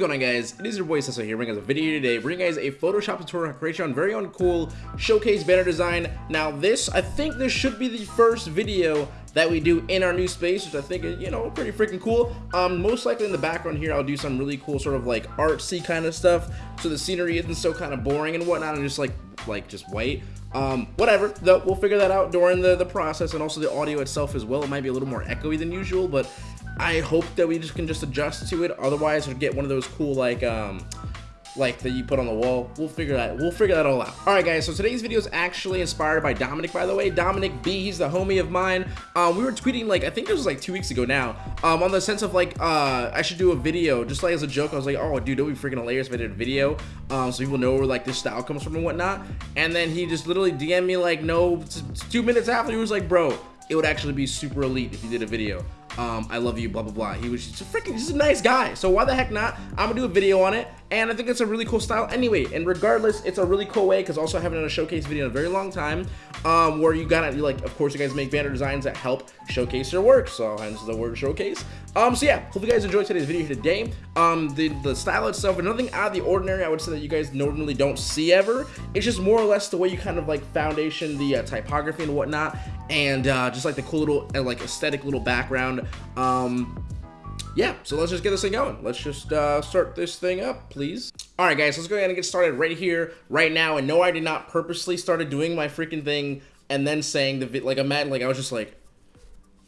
going on guys? It is your boy Sesso here bringing us a video today, bringing guys a Photoshop tutorial creation on very uncool showcase banner design. Now this, I think this should be the first video that we do in our new space, which I think is, you know, pretty freaking cool. Um, most likely in the background here, I'll do some really cool sort of like artsy kind of stuff. So the scenery isn't so kind of boring and whatnot and just like, like just white. Um, whatever, though, we'll figure that out during the, the process and also the audio itself as well. It might be a little more echoey than usual, but I hope that we just can just adjust to it. Otherwise, we'll get one of those cool like um like that you put on the wall. We'll figure that we'll figure that all out. All right, guys. So today's video is actually inspired by Dominic, by the way. Dominic B. He's the homie of mine. Um, we were tweeting like I think it was like two weeks ago now. Um, on the sense of like uh I should do a video just like as a joke. I was like, oh dude, would be freaking hilarious if I did a video. Um, so people know where like this style comes from and whatnot. And then he just literally DM'd me like no two minutes after he was like, bro, it would actually be super elite if you did a video um, I love you, blah, blah, blah. He was just a freaking, just a nice guy. So why the heck not? I'm gonna do a video on it. And I think it's a really cool style anyway. And regardless, it's a really cool way because also I haven't done a showcase video in a very long time um, where you gotta, like, of course, you guys make banner designs that help showcase your work. So hence the word showcase. Um, so yeah, hope you guys enjoyed today's video here today. Um, the, the style itself, nothing out of the ordinary, I would say that you guys normally don't see ever. It's just more or less the way you kind of like foundation the uh, typography and whatnot. And uh, just like the cool little, uh, like aesthetic little background. Um, yeah, so let's just get this thing going. Let's just uh, start this thing up, please. All right, guys, let's go ahead and get started right here, right now. And no, I did not purposely started doing my freaking thing and then saying the like I'm at like I was just like,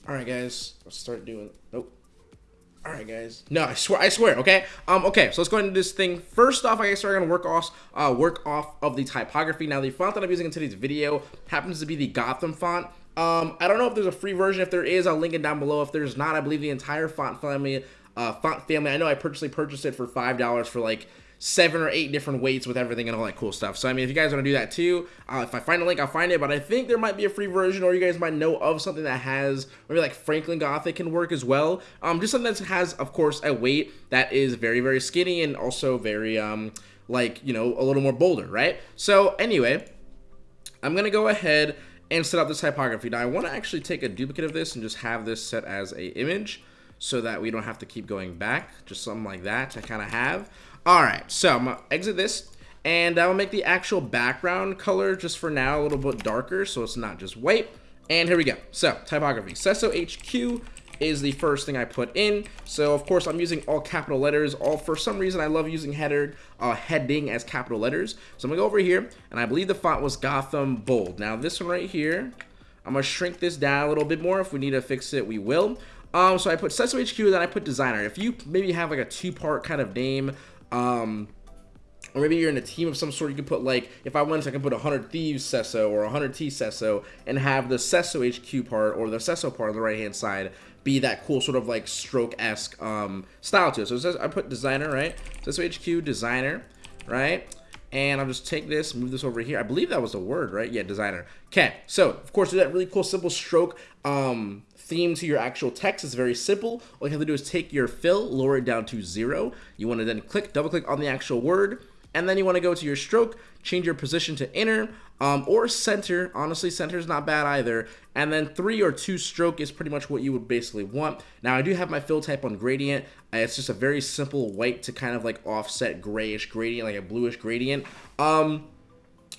all right, guys, let's start doing. Nope. All right, guys. No, I swear, I swear. Okay. Um. Okay. So let's go into this thing. First off, I guess we're gonna work off, uh, work off of the typography. Now, the font that I'm using in today's video happens to be the Gotham font. Um, I don't know if there's a free version. If there is, I'll link it down below. If there's not, I believe the entire font family, uh, font family. I know I personally purchased it for five dollars for like seven or eight different weights with everything and all that cool stuff. So, I mean, if you guys want to do that too, uh, if I find a link, I'll find it. But I think there might be a free version, or you guys might know of something that has maybe like Franklin Gothic can work as well. Um, just something that has, of course, a weight that is very, very skinny and also very, um, like, you know, a little more bolder, right? So, anyway, I'm to go ahead and set up this typography. Now, I want to actually take a duplicate of this and just have this set as a image so that we don't have to keep going back. Just something like that to kind of have. All right, so I'm gonna exit this and I'll make the actual background color just for now a little bit darker so it's not just white. And here we go. So typography, Sesso HQ is the first thing I put in. So of course I'm using all capital letters. All for some reason I love using header uh, heading as capital letters. So I'm gonna go over here and I believe the font was Gotham Bold. Now this one right here, I'm gonna shrink this down a little bit more. If we need to fix it, we will. Um, so I put Sesso HQ, then I put designer. If you maybe have like a two-part kind of name, um, or maybe you're in a team of some sort, you could put like, if I wanted, I can put 100 Thieves Sesso or 100 T Sesso and have the Sesso HQ part or the Sesso part on the right hand side be that cool sort of like stroke-esque um, style to it. So it says I put designer, right? So HQ designer, right? And I'll just take this, move this over here. I believe that was a word, right? Yeah, designer. Okay, so of course, that really cool, simple stroke um, theme to your actual text is very simple. All you have to do is take your fill, lower it down to zero. You want to then click, double click on the actual word, and then you want to go to your stroke, change your position to inner um, or center. Honestly, center is not bad either. And then three or two stroke is pretty much what you would basically want. Now, I do have my fill type on gradient. Uh, it's just a very simple white to kind of like offset grayish gradient, like a bluish gradient. Um,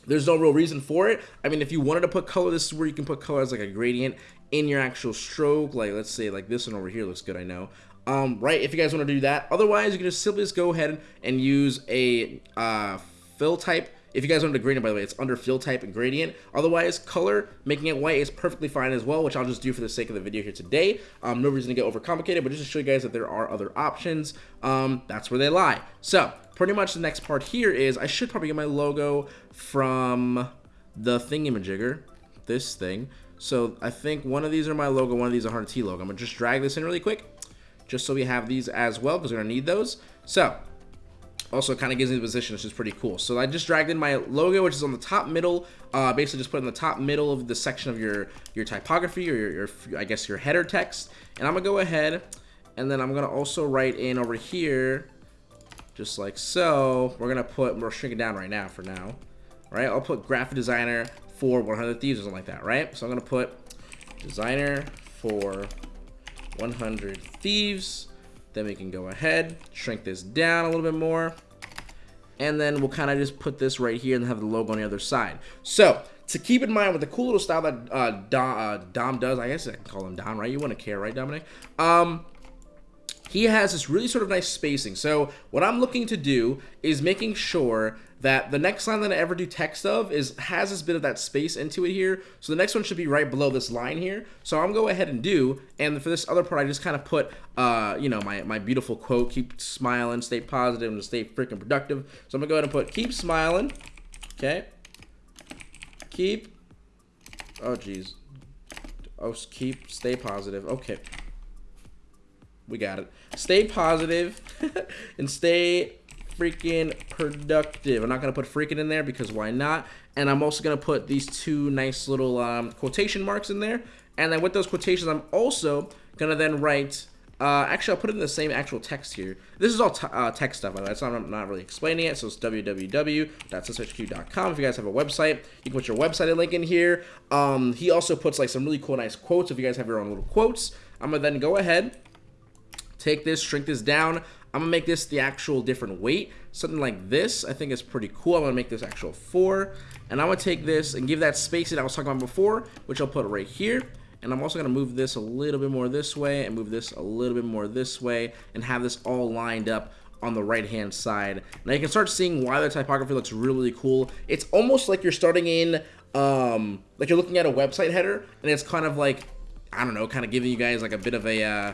there's no real reason for it. I mean, if you wanted to put color, this is where you can put color as like a gradient in your actual stroke. Like, let's say like this one over here looks good, I know. Um, right, if you guys want to do that. Otherwise, you can just simply just go ahead and use a uh, fill type. If you guys want to gradient, by the way, it's under fill type and gradient. Otherwise, color, making it white is perfectly fine as well, which I'll just do for the sake of the video here today. Um, no reason to get overcomplicated, but just to show you guys that there are other options, um, that's where they lie. So, pretty much the next part here is I should probably get my logo from the thingamajigger, this thing. So I think one of these are my logo, one of these are 100T logo. I'm going to just drag this in really quick, just so we have these as well, because we're going to need those. So, also kind of gives me the position, which is pretty cool. So I just dragged in my logo, which is on the top middle, uh, basically just put in the top middle of the section of your, your typography, or your, your, I guess your header text. And I'm to go ahead, and then I'm to also write in over here, just like so. We're to put, we're shrinking down right now for now. Right, I'll put graphic designer for 100 Thieves or something like that, right? So I'm to put designer for 100 Thieves. Then we can go ahead, shrink this down a little bit more. And then we'll kind of just put this right here and have the logo on the other side. So, to keep in mind with the cool little style that uh, Dom, uh, Dom does, I guess I can call him Dom, right? You wouldn't care, right, Dominic? Um, he has this really sort of nice spacing. So what I'm looking to do is making sure that the next line that I ever do text of is has this bit of that space into it here. So the next one should be right below this line here. So I'm going to go ahead and do, and for this other part, I just kind of put, uh, you know, my, my beautiful quote, keep smiling, stay positive, and stay freaking productive. So I'm going to go ahead and put keep smiling, okay? Keep, oh geez. Oh, keep, stay positive, okay. We got it. Stay positive and stay freaking productive. I'm not going to put freaking in there because why not? And I'm also going to put these two nice little um, quotation marks in there. And then with those quotations, I'm also going to then write, uh, actually, I'll put it in the same actual text here. This is all uh, text stuff, way. So I'm not really explaining it. So it's www.sshq.com. If you guys have a website, you can put your website link in here. Um, he also puts like some really cool, nice quotes. If you guys have your own little quotes, I'm going to then go ahead take this, shrink this down. I'm gonna make this the actual different weight, something like this. I think is pretty cool. I'm gonna make this actual four, and I'm gonna take this and give that space that I was talking about before, which I'll put right here. And I'm also gonna move this a little bit more this way and move this a little bit more this way and have this all lined up on the right hand side. Now you can start seeing why the typography looks really, cool. It's almost like you're starting in, um, like you're looking at a website header and it's kind of like, I don't know, kind of giving you guys like a bit of a, uh,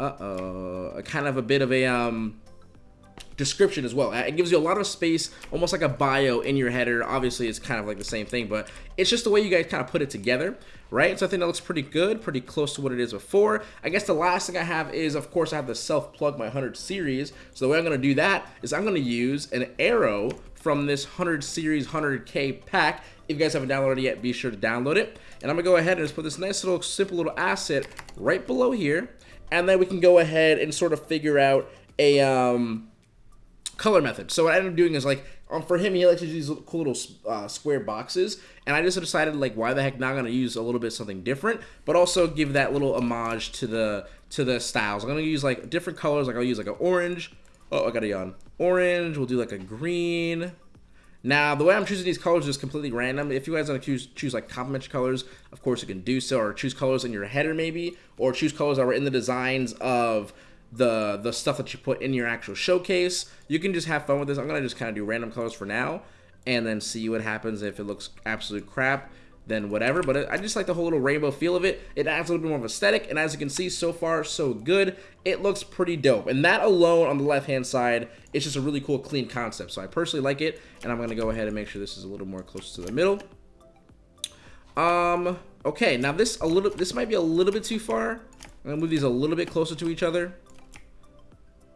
uh-oh, kind of a bit of a um, description as well. It gives you a lot of space, almost like a bio in your header. Obviously, it's kind of like the same thing, but it's just the way you guys kind of put it together, right? So I think that looks pretty good, pretty close to what it is before. I guess the last thing I have is, of course, I have the self-plug my 100 series. So the way I'm going to do that is I'm going to use an arrow from this 100 series 100k pack. If you guys haven't downloaded it yet, be sure to download it. And I'm going to go ahead and just put this nice little simple little asset right below here and then we can go ahead and sort of figure out a um, color method. So what I ended up doing is like, um, for him, he likes to do these cool little uh, square boxes, and I just decided like, why the heck not gonna use a little bit something different, but also give that little homage to the to the styles. I'm gonna use like different colors. Like I'll use like an orange. Oh, I got a yawn. Orange. We'll do like a green. Now, the way I'm choosing these colors is completely random. If you guys want to choose, choose like complementary colors, of course you can do so, or choose colors in your header maybe, or choose colors that were in the designs of the the stuff that you put in your actual showcase. You can just have fun with this. I'm going to just kind of do random colors for now, and then see what happens if it looks absolute crap then whatever. But I just like the whole little rainbow feel of it. It adds a little bit more of aesthetic, and as you can see, so far, so good. It looks pretty dope. And that alone on the left-hand side, it's just a really cool, clean concept. So I personally like it, and I'm going to go ahead and make sure this is a little more close to the middle. Um, okay, now this a little, this might be a little bit too far. I'm going to move these a little bit closer to each other.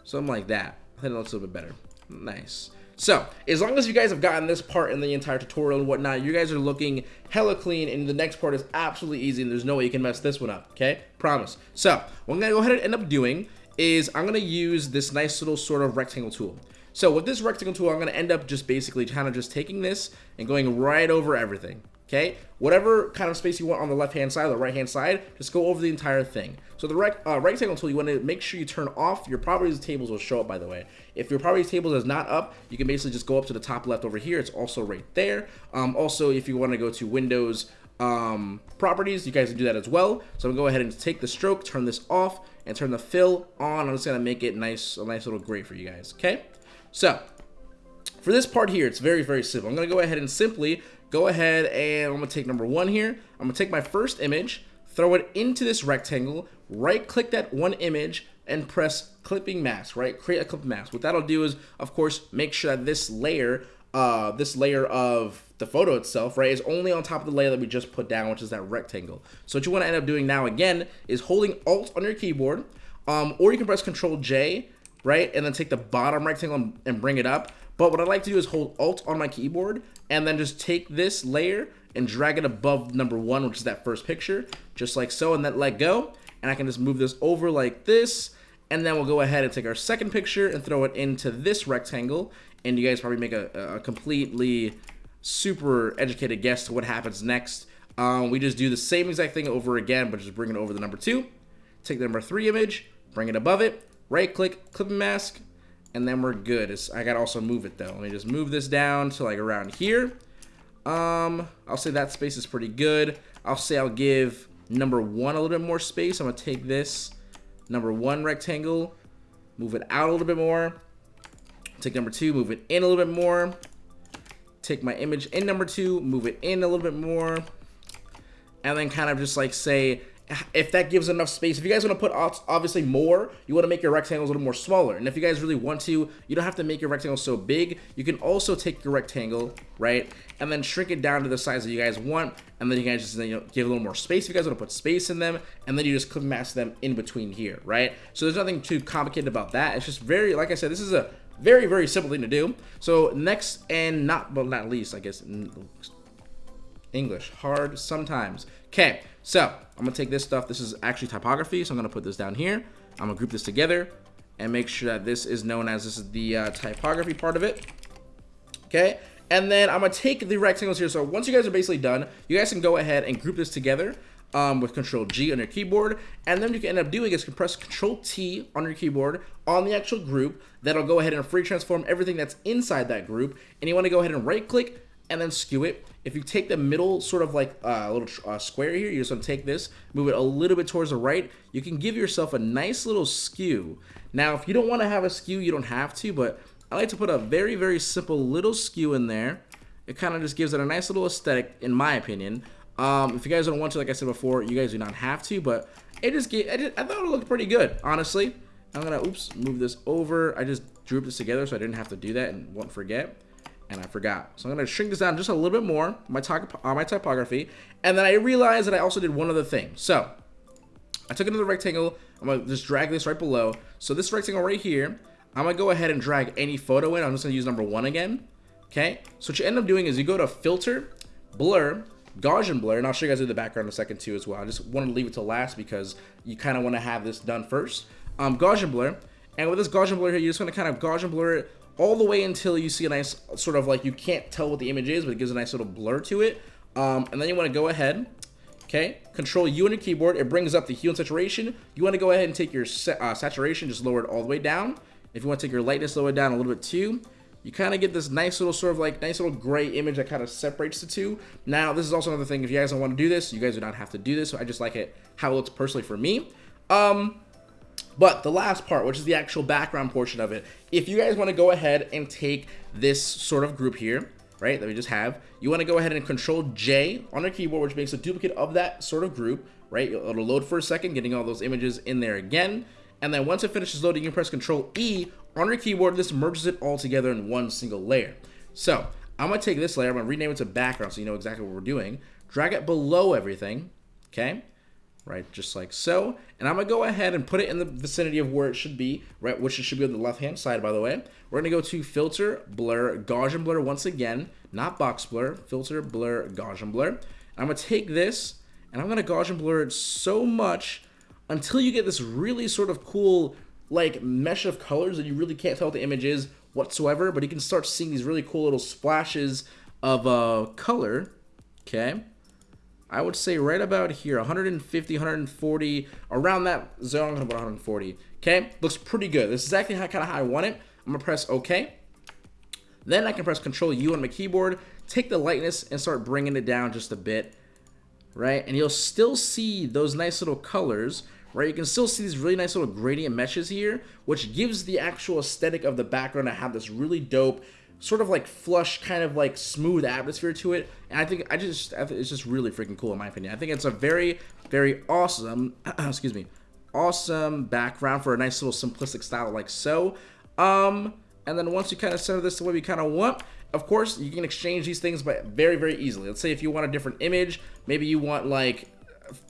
Something like that. I think it looks a little bit better. Nice. So, as long as you guys have gotten this part in the entire tutorial and whatnot, you guys are looking hella clean, and the next part is absolutely easy, and there's no way you can mess this one up, okay? Promise. So, what I'm going to go ahead and end up doing is I'm going to use this nice little sort of rectangle tool. So, with this rectangle tool, I'm going to end up just basically kind of just taking this and going right over everything, okay? Whatever kind of space you want on the left-hand side or the right-hand side, just go over the entire thing. So the rec uh, rectangle tool, you want to make sure you turn off. Your properties tables will show up, by the way. If your properties table is not up, you can basically just go up to the top left over here. It's also right there. Um, also, if you want to go to Windows um, properties, you guys can do that as well. So I'm going to go ahead and take the stroke, turn this off, and turn the fill on. I'm just going to make it nice, a nice little gray for you guys, okay? So, for this part here, it's very, very simple. I'm going to go ahead and simply go ahead and I'm to take number one here. I'm to take my first image, throw it into this rectangle, right click that one image and press clipping mask, right? Create a clip mask. What that'll do is, of course, make sure that this layer, uh, this layer of the photo itself, right, is only on top of the layer that we just put down, which is that rectangle. So what you want to end up doing now, again, is holding Alt on your keyboard, um, or you can press Control J, right, and then take the bottom rectangle and, and bring it up. But what I like to do is hold Alt on my keyboard, and then just take this layer and drag it above number one, which is that first picture, just like so, and then let go. And I can just move this over like this, and then we'll go ahead and take our second picture and throw it into this rectangle, and you guys probably make a, a completely super educated guess to what happens next. Um, we just do the same exact thing over again, but just bring it over the number two. Take the number three image, bring it above it, right click, clip mask, and then we're good. It's, I gotta also move it though. Let me just move this down to like around here. Um, I'll say that space is pretty good. I'll say I'll give number one a little bit more space. I'm gonna take this number one rectangle, move it out a little bit more. Take number two, move it in a little bit more. Take my image in number two, move it in a little bit more. And then kind of just like say, if that gives enough space. If you guys want to put obviously more, you want to make your rectangles a little more smaller. And if you guys really want to, you don't have to make your rectangle so big. You can also take your rectangle, right, and then shrink it down to the size that you guys want. And then you guys just you know, give a little more space if you guys want to put space in them. And then you just clip mask them in between here, right? So there's nothing too complicated about that. It's just very, like I said, this is a very, very simple thing to do. So next and not, but not least, I guess, English, hard sometimes. Okay, so I'm gonna take this stuff. This is actually typography, so I'm gonna put this down here. I'm gonna group this together and make sure that this is known as this is the uh, typography part of it. Okay, and then I'm gonna take the rectangles here. So once you guys are basically done, you guys can go ahead and group this together um, with Control G on your keyboard. And then you can end up doing is compress Control T on your keyboard on the actual group. That'll go ahead and free transform everything that's inside that group. And you want to go ahead and right click and then skew it. If you take the middle sort of like a uh, little uh, square here, you just want to take this, move it a little bit towards the right, you can give yourself a nice little skew. Now, if you don't want to have a skew, you don't have to, but I like to put a very, very simple little skew in there. It kind of just gives it a nice little aesthetic, in my opinion. Um, if you guys don't want to, like I said before, you guys do not have to, but it just, gave, I, just, I thought it looked pretty good, honestly. I'm gonna, oops, move this over. I just drew this together so I didn't have to do that and won't forget and I forgot. So I'm going to shrink this down just a little bit more, my, uh, my typography, and then I realized that I also did one other thing. So I took another rectangle, I'm going to just drag this right below. So this rectangle right here, I'm going to go ahead and drag any photo in. I'm just going to use number one again. Okay, so what you end up doing is you go to Filter, Blur, Gaussian Blur, and I'll show you guys in the background in a second too as well. I just wanted to leave it to last because you kind of want to have this done first. Um, Gaussian Blur, and with this Gaussian Blur here, you're just to kind of Gaussian Blur it all the way until you see a nice sort of like you can't tell what the image is, but it gives a nice little blur to it. Um, and then you want to go ahead, okay, control U on your keyboard. It brings up the hue and saturation. You want to go ahead and take your uh, saturation, just lower it all the way down. If you want to take your lightness, lower it down a little bit too. You kind of get this nice little sort of like nice little gray image that kind of separates the two. Now, this is also another thing. If you guys don't want to do this, you guys do not have to do this. So I just like it how it looks personally for me. Um, but the last part, which is the actual background portion of it, if you guys want to go ahead and take this sort of group here, right, that we just have, you want to go ahead and control J on your keyboard, which makes a duplicate of that sort of group, right? It'll load for a second, getting all those images in there again. And then once it finishes loading, you press control E on your keyboard. This merges it all together in one single layer. So I'm going to take this layer, I'm going to rename it to background so you know exactly what we're doing. Drag it below everything, okay? Right? Just like so. And I'm to go ahead and put it in the vicinity of where it should be, right? Which it should be on the left-hand side, by the way. We're to go to Filter, Blur, Gaussian Blur once again, not Box Blur, Filter, Blur, Gaussian Blur. And I'm to take this, and I'm to Gaussian Blur it so much until you get this really sort of cool, like, mesh of colors that you really can't tell what the image is whatsoever, but you can start seeing these really cool little splashes of uh, color, okay? I would say right about here, 150, 140, around that zone, I'm gonna put 140. Okay, looks pretty good. This is exactly how, kind of how I want it. I'm gonna press OK. Then I can press Control U on my keyboard, take the lightness and start bringing it down just a bit, right? And you'll still see those nice little colors, right? You can still see these really nice little gradient meshes here, which gives the actual aesthetic of the background to have this really dope sort of like flush, kind of like smooth atmosphere to it. And I think I just I think it's just really freaking cool in my opinion. I think it's a very very awesome excuse me awesome background for a nice little simplistic style like so. Um, and then once you kind of center this the way we kind of want, of course, you can exchange these things but very, very easily. Let's say if you want a different image, maybe you want like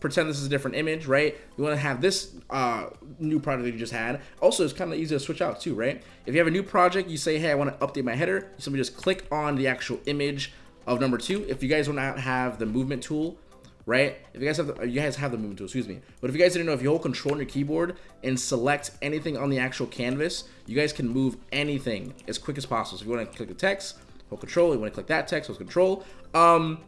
pretend this is a different image, right? You want to have this uh, new project that you just had. Also, it's kind of easy to switch out too, right? If you have a new project, you say, hey, I want to update my header. Simply just click on the actual image of number two. If you guys want not have the movement tool, right? If you guys have the, you guys have the movement tool, excuse me. But if you guys didn't know, if you hold control on your keyboard and select anything on the actual canvas, you guys can move anything as quick as possible. So if you want to click the text, hold control. You want to click that text, hold control. Um,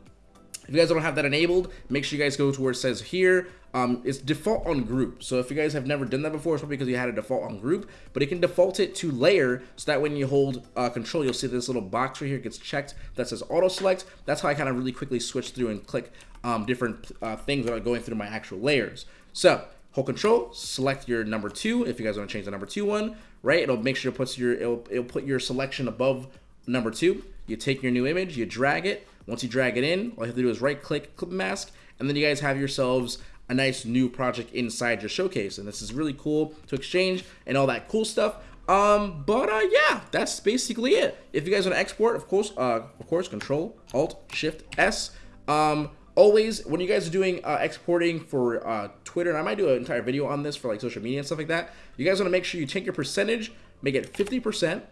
if you guys don't have that enabled, make sure you guys go to where it says here, um, it's default on group. So if you guys have never done that before, it's probably because you had a default on group, but it can default it to layer so that when you hold uh, control, you'll see this little box right here gets checked that says auto select. That's how I kind of really quickly switch through and click um, different uh, things without going through my actual layers. So hold control, select your number two. If you guys want to change the number two one, right? It'll make sure it puts your, it'll, it'll put your selection above number two. You take your new image, you drag it. Once you drag it in, all you have to do is right click, clip mask, and then you guys have yourselves a nice new project inside your showcase. And this is really cool to exchange and all that cool stuff. Um, but uh, yeah, that's basically it. If you guys want to export, of course, uh, of course, Control Alt Shift S. Um, always when you guys are doing uh, exporting for uh, Twitter, and I might do an entire video on this for like social media and stuff like that. You guys want to make sure you take your percentage, make it 50%.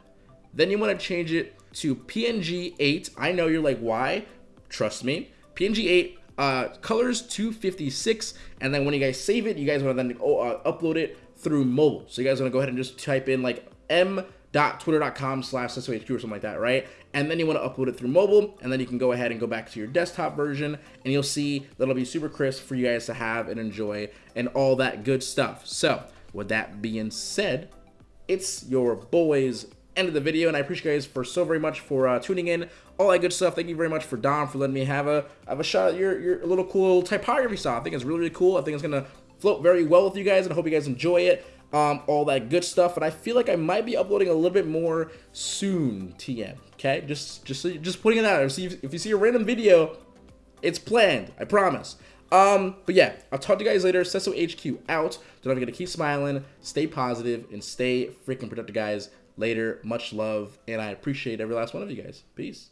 Then you want to change it to PNG 8. I know you're like, why? Trust me. PNG 8 uh, colors 256, and then when you guys save it, you guys want to then oh, uh, upload it through mobile. So you guys want to go ahead and just type in like m.twitter.com slash or something like that, right? And then you want to upload it through mobile, and then you can go ahead and go back to your desktop version, and you'll see that'll be super crisp for you guys to have and enjoy and all that good stuff. So with that being said, it's your boys end of the video, and I appreciate you guys for so very much for uh, tuning in, all that good stuff. Thank you very much for Dom for letting me have a have a shot at your your little cool typography style. I think it's really really cool. I think it's gonna float very well with you guys, and I hope you guys enjoy it. Um, all that good stuff, and I feel like I might be uploading a little bit more soon. TM, okay? Just just just putting it out there. See if, if you see a random video, it's planned. I promise. Um, but yeah, I'll talk to you guys later. Sesso HQ out. Don't forget to keep smiling, stay positive, and stay freaking productive, guys later. Much love, and I appreciate every last one of you guys. Peace.